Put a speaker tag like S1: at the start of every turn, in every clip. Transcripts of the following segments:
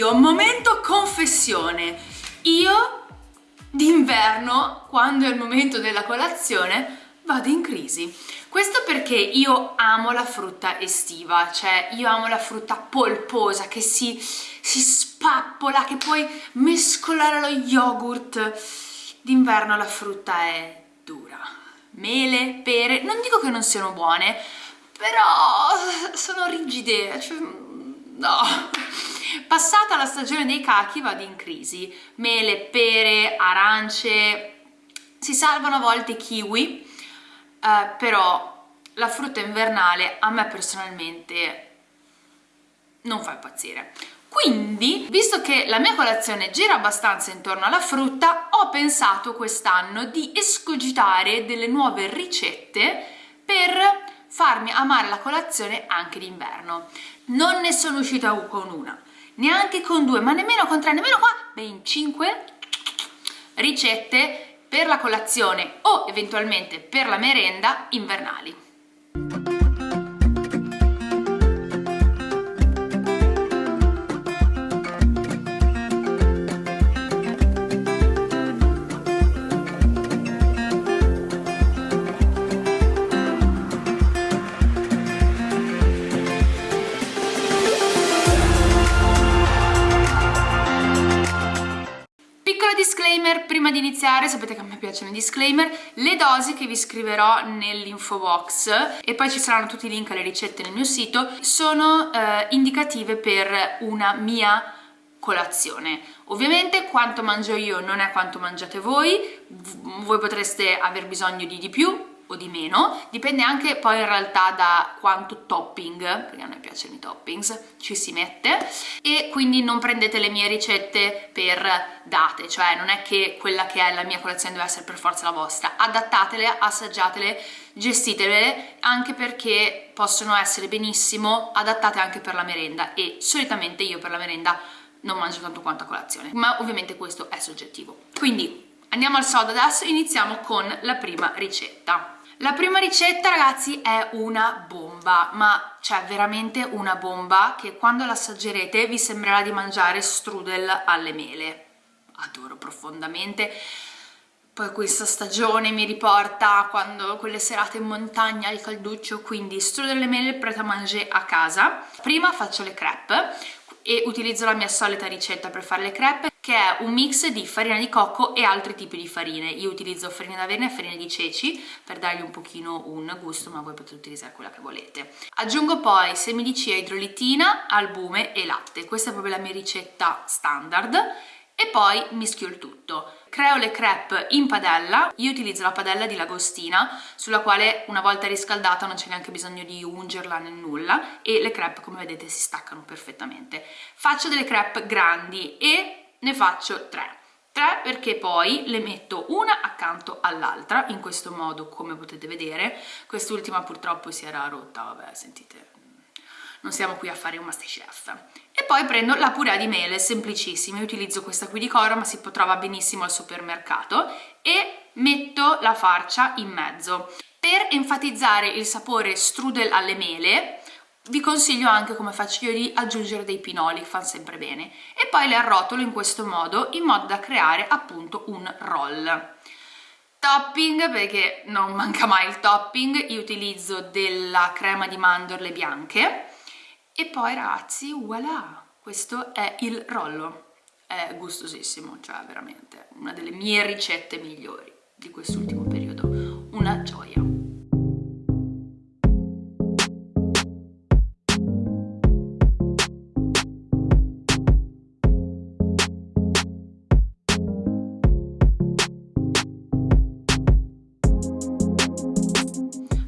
S1: video, momento confessione. Io d'inverno, quando è il momento della colazione, vado in crisi. Questo perché io amo la frutta estiva, cioè io amo la frutta polposa che si, si spappola, che puoi mescolare allo yogurt. D'inverno la frutta è dura. Mele, pere, non dico che non siano buone, però sono rigide, cioè, no. Passata la stagione dei cachi vado in crisi. Mele, pere, arance, si salvano a volte kiwi, eh, però la frutta invernale a me personalmente non fa impazzire. Quindi, visto che la mia colazione gira abbastanza intorno alla frutta, ho pensato quest'anno di escogitare delle nuove ricette per farmi amare la colazione anche d'inverno. Non ne sono uscita con una, neanche con due, ma nemmeno con tre, nemmeno qua, ben cinque ricette per la colazione o eventualmente per la merenda invernali. Disclaimer prima di iniziare, sapete che a me piacciono i disclaimer, le dosi che vi scriverò nell'info box e poi ci saranno tutti i link alle ricette nel mio sito sono eh, indicative per una mia colazione. Ovviamente quanto mangio io non è quanto mangiate voi, voi potreste aver bisogno di di più, o di meno, dipende anche poi in realtà da quanto topping, perché a noi piacciono i toppings, ci si mette e quindi non prendete le mie ricette per date, cioè non è che quella che è la mia colazione deve essere per forza la vostra, adattatele, assaggiatele, gestitele anche perché possono essere benissimo adattate anche per la merenda e solitamente io per la merenda non mangio tanto quanto a colazione, ma ovviamente questo è soggettivo. Quindi andiamo al sodo adesso, iniziamo con la prima ricetta. La prima ricetta ragazzi è una bomba, ma cioè veramente una bomba che quando l'assaggerete vi sembrerà di mangiare strudel alle mele. Adoro profondamente. Poi questa stagione mi riporta quando quelle serate in montagna al calduccio, quindi strudel alle mele preta a manger a casa. Prima faccio le crepe e utilizzo la mia solita ricetta per fare le crepe che è un mix di farina di cocco e altri tipi di farine. Io utilizzo farina d'avena e farina di ceci per dargli un pochino un gusto, ma voi potete utilizzare quella che volete. Aggiungo poi semi di chia, idrolitina, albume e latte. Questa è proprio la mia ricetta standard e poi mischio il tutto. Creo le crepe in padella, io utilizzo la padella di Lagostina sulla quale una volta riscaldata non c'è neanche bisogno di ungerla né nulla e le crepe come vedete si staccano perfettamente. Faccio delle crepe grandi e ne faccio tre. Tre perché poi le metto una accanto all'altra in questo modo come potete vedere. Quest'ultima purtroppo si era rotta vabbè sentite non siamo qui a fare un masterchef. E poi prendo la purea di mele semplicissima. Io utilizzo questa qui di Coro ma si trova benissimo al supermercato. E metto la farcia in mezzo. Per enfatizzare il sapore strudel alle mele vi consiglio anche come faccio io di aggiungere dei pinoli, fanno sempre bene. E poi le arrotolo in questo modo in modo da creare appunto un roll. Topping perché non manca mai il topping io utilizzo della crema di mandorle bianche e poi ragazzi voilà questo è il rollo. È gustosissimo cioè veramente una delle mie ricette migliori di quest'ultimo periodo. Una gioia.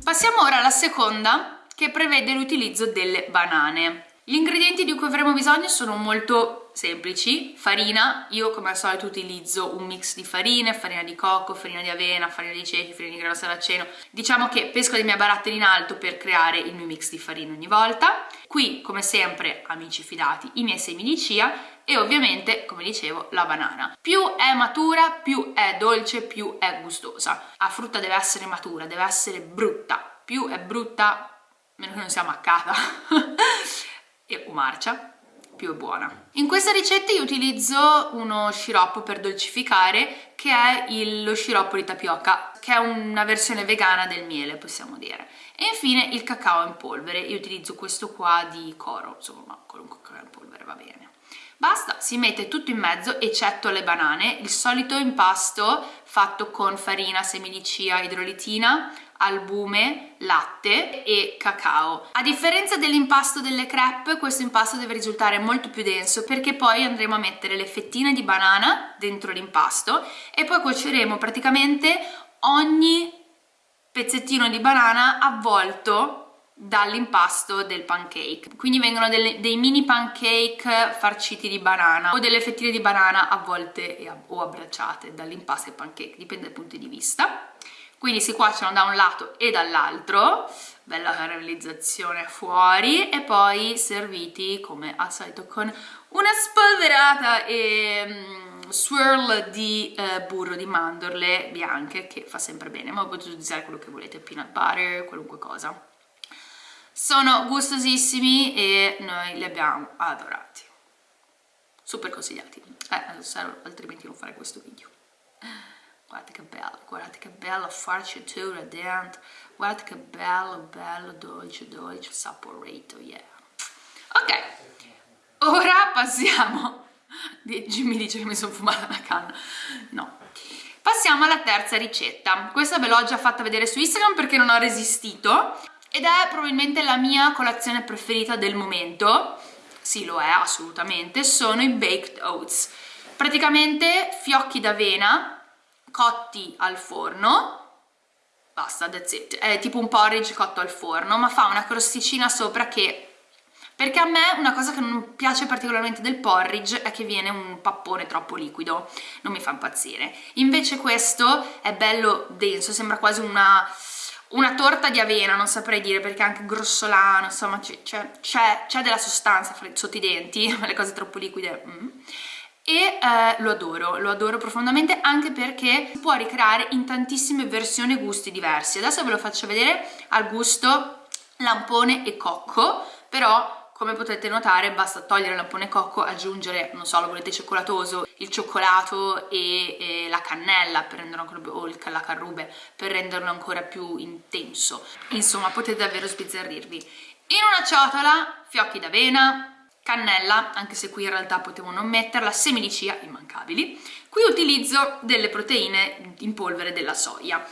S1: Passiamo ora alla seconda che prevede l'utilizzo delle banane. Gli ingredienti di cui avremo bisogno sono molto semplici, farina, io come al solito utilizzo un mix di farine, farina di cocco, farina di avena, farina di ceci, farina di grano saraceno, diciamo che pesco dei miei baratteri in alto per creare il mio mix di farina ogni volta, qui come sempre amici fidati i miei semi di chia e ovviamente come dicevo la banana. Più è matura più è dolce più è gustosa. La frutta deve essere matura deve essere brutta. Più è brutta meno che non sia maccata e o marcia più è buona. In questa ricetta io utilizzo uno sciroppo per dolcificare che è il, lo sciroppo di tapioca, che è una versione vegana del miele, possiamo dire. E infine il cacao in polvere, io utilizzo questo qua di Coro, insomma qualunque cacao in polvere va bene. Basta, si mette tutto in mezzo eccetto le banane, il solito impasto fatto con farina, semi di chia, idrolitina, albume, latte e cacao. A differenza dell'impasto delle crepe, questo impasto deve risultare molto più denso perché poi andremo a mettere le fettine di banana dentro l'impasto e poi cuoceremo praticamente ogni pezzettino di banana avvolto dall'impasto del pancake quindi vengono delle, dei mini pancake farciti di banana o delle fettine di banana avvolte o abbracciate dall'impasto del pancake dipende dai punti di vista quindi si cuociono da un lato e dall'altro bella caramelizzazione fuori e poi serviti come al solito con una spolverata e um, swirl di uh, burro di mandorle bianche che fa sempre bene. Ma potete utilizzare quello che volete peanut butter, qualunque cosa. Sono gustosissimi e noi li abbiamo adorati. Super consigliati. Eh, altrimenti non farei questo video guardate che bello, guardate che bella farcitura dentro, guardate che bello, bello, dolce, dolce, saporito, yeah. Ok, ora passiamo, Jimmy dice che mi sono fumata una canna, no. Passiamo alla terza ricetta, questa ve l'ho già fatta vedere su Instagram perché non ho resistito. Ed è probabilmente la mia colazione preferita del momento, sì lo è assolutamente, sono i baked oats. Praticamente fiocchi d'avena cotti al forno. Basta, that's it, è tipo un porridge cotto al forno ma fa una crosticina sopra che perché a me una cosa che non piace particolarmente del porridge è che viene un pappone troppo liquido, non mi fa impazzire. Invece questo è bello denso, sembra quasi una, una torta di avena, non saprei dire perché è anche grossolano, insomma c'è della sostanza sotto i denti, le cose troppo liquide... Mm e eh, lo adoro, lo adoro profondamente anche perché si può ricreare in tantissime versioni gusti diversi. Adesso ve lo faccio vedere al gusto lampone e cocco, però come potete notare basta togliere il lampone cocco, aggiungere, non so, lo volete cioccolatoso, il cioccolato e, e la cannella per renderlo ancora o il, la carrube per renderlo ancora più intenso. Insomma, potete davvero sbizzarrirvi. In una ciotola, fiocchi d'avena, cannella, anche se qui in realtà potevo non metterla, semi di chia, immancabili. Qui utilizzo delle proteine in polvere della soia.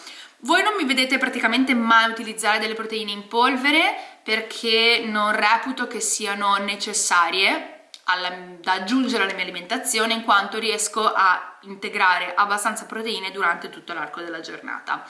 S1: Voi non mi vedete praticamente mai utilizzare delle proteine in polvere perché non reputo che siano necessarie alla, da aggiungere alla mia alimentazione in quanto riesco a integrare abbastanza proteine durante tutto l'arco della giornata.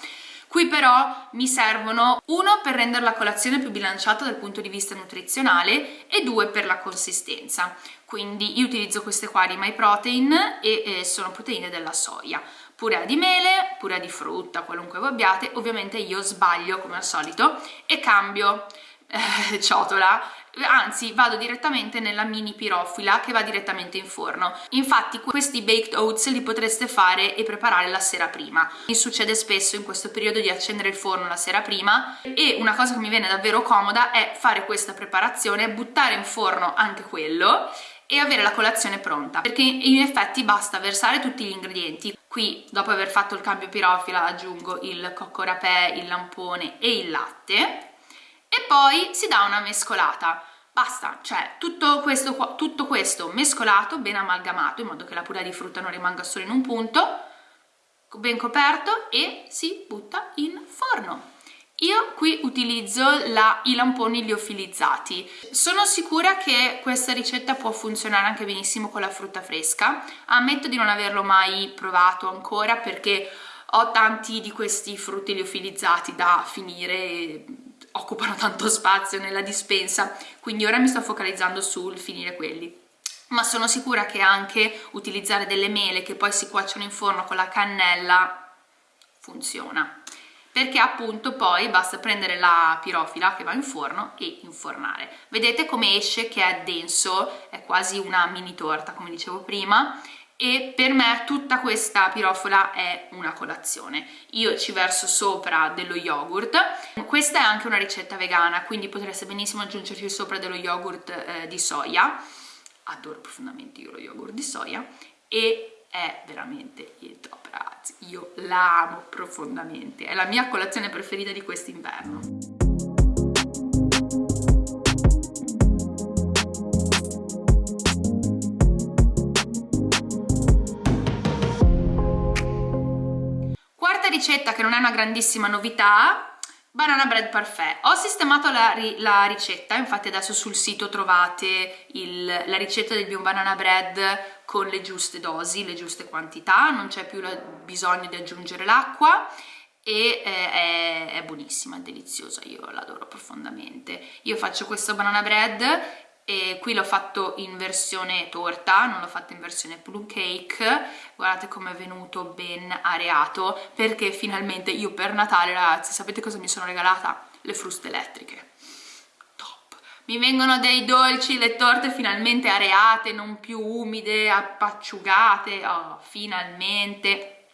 S1: Qui però mi servono uno per rendere la colazione più bilanciata dal punto di vista nutrizionale e due per la consistenza. Quindi io utilizzo queste qua di My Protein e eh, sono proteine della soia purea di mele, purea di frutta, qualunque voi abbiate, ovviamente io sbaglio come al solito e cambio eh, ciotola anzi vado direttamente nella mini pirofila che va direttamente in forno. Infatti questi baked oats li potreste fare e preparare la sera prima. Mi succede spesso in questo periodo di accendere il forno la sera prima e una cosa che mi viene davvero comoda è fare questa preparazione buttare in forno anche quello e avere la colazione pronta perché in effetti basta versare tutti gli ingredienti. Qui dopo aver fatto il cambio pirofila aggiungo il cocco rapè, il lampone e il latte e poi si dà una mescolata basta, cioè tutto questo, tutto questo mescolato, ben amalgamato in modo che la purea di frutta non rimanga solo in un punto ben coperto e si butta in forno io qui utilizzo la, i lamponi liofilizzati. Sono sicura che questa ricetta può funzionare anche benissimo con la frutta fresca. Ammetto di non averlo mai provato ancora perché ho tanti di questi frutti liofilizzati da finire occupano tanto spazio nella dispensa, quindi ora mi sto focalizzando sul finire quelli ma sono sicura che anche utilizzare delle mele che poi si cuociono in forno con la cannella funziona perché appunto poi basta prendere la pirofila che va in forno e infornare. Vedete come esce che è denso, è quasi una mini torta come dicevo prima e per me tutta questa pirofola è una colazione. Io ci verso sopra dello yogurt, questa è anche una ricetta vegana quindi potreste benissimo aggiungerci sopra dello yogurt eh, di soia adoro profondamente io lo yogurt di soia e è veramente il top ragazzi, io la amo profondamente, è la mia colazione preferita di quest'inverno. Ricetta che non è una grandissima novità banana bread parfait ho sistemato la, la ricetta infatti adesso sul sito trovate il, la ricetta del mio banana bread con le giuste dosi le giuste quantità non c'è più bisogno di aggiungere l'acqua e eh, è, è buonissima, è deliziosa, io l'adoro profondamente. Io faccio questo banana bread e qui l'ho fatto in versione torta, non l'ho fatto in versione plum cake, guardate come è venuto ben areato, perché finalmente io per Natale ragazzi, sapete cosa mi sono regalata? Le fruste elettriche. Top! Mi vengono dei dolci, le torte finalmente areate, non più umide, appacciugate, oh, finalmente!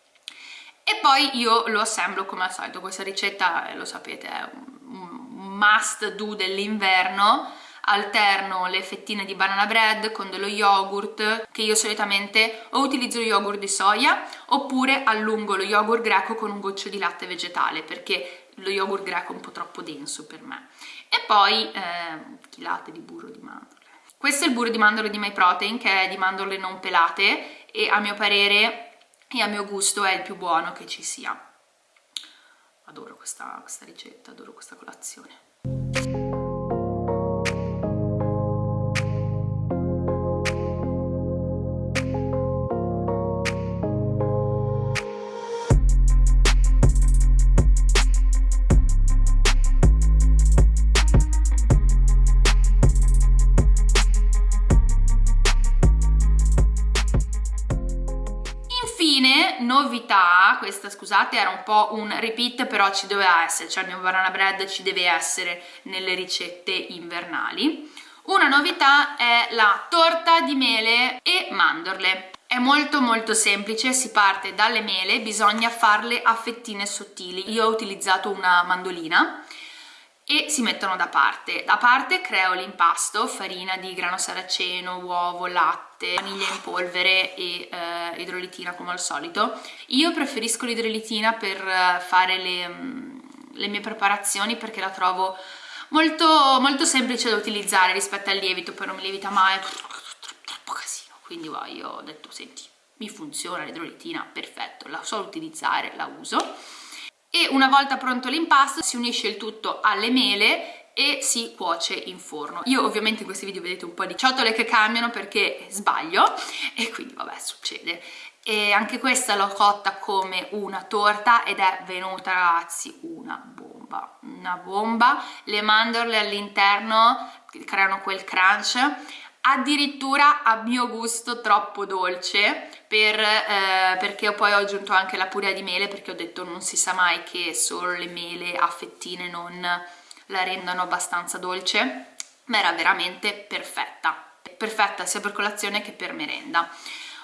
S1: E poi io lo assemblo come al solito, questa ricetta, lo sapete, è un must do dell'inverno, alterno le fettine di banana bread con dello yogurt che io solitamente o utilizzo yogurt di soia oppure allungo lo yogurt greco con un goccio di latte vegetale perché lo yogurt greco è un po' troppo denso per me. E poi eh, latte di burro di mandorle? Questo è il burro di mandorle di My Protein che è di mandorle non pelate e a mio parere e a mio gusto è il più buono che ci sia. Adoro questa, questa ricetta, adoro questa colazione novità, questa scusate era un po' un repeat però ci doveva essere, cioè il mio banana bread ci deve essere nelle ricette invernali. Una novità è la torta di mele e mandorle. È molto molto semplice, si parte dalle mele, bisogna farle a fettine sottili. Io ho utilizzato una mandolina e si mettono da parte. Da parte creo l'impasto, farina di grano saraceno, uovo, latte, vaniglia in polvere e eh, idrolitina come al solito. Io preferisco l'idrolitina per eh, fare le, mm, le, mie preparazioni perché la trovo molto, molto semplice da utilizzare rispetto al lievito, poi non mi lievita mai, troppo casino. Quindi wow, io ho detto, senti, mi funziona l'idrolitina, perfetto, la so utilizzare, la uso e una volta pronto l'impasto si unisce il tutto alle mele e si cuoce in forno. Io ovviamente in questi video vedete un po' di ciotole che cambiano perché sbaglio e quindi vabbè succede. E anche questa l'ho cotta come una torta ed è venuta ragazzi una bomba, una bomba. Le mandorle all'interno creano quel crunch addirittura a mio gusto troppo dolce per, eh, perché poi ho aggiunto anche la purea di mele perché ho detto non si sa mai che solo le mele a fettine non la rendano abbastanza dolce ma era veramente perfetta. Perfetta sia per colazione che per merenda.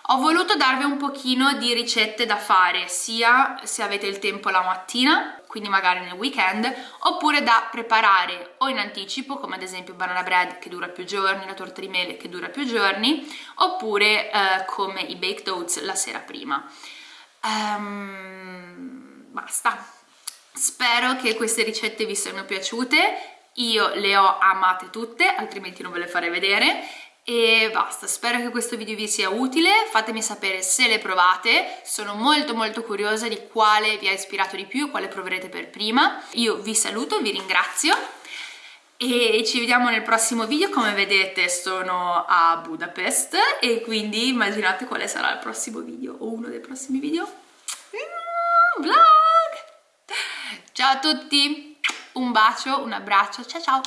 S1: Ho voluto darvi un pochino di ricette da fare sia se avete il tempo la mattina quindi magari nel weekend oppure da preparare o in anticipo come ad esempio banana bread che dura più giorni la torta di mele che dura più giorni oppure eh, come i baked oats la sera prima. Um, basta spero che queste ricette vi siano piaciute. Io le ho amate tutte altrimenti non ve le farei vedere. E basta, spero che questo video vi sia utile, fatemi sapere se le provate, sono molto molto curiosa di quale vi ha ispirato di più, quale proverete per prima. Io vi saluto, vi ringrazio. E ci vediamo nel prossimo video, come vedete sono a Budapest. E quindi immaginate quale sarà il prossimo video o uno dei prossimi video. Vlog! Ciao a tutti, un bacio, un abbraccio, ciao ciao!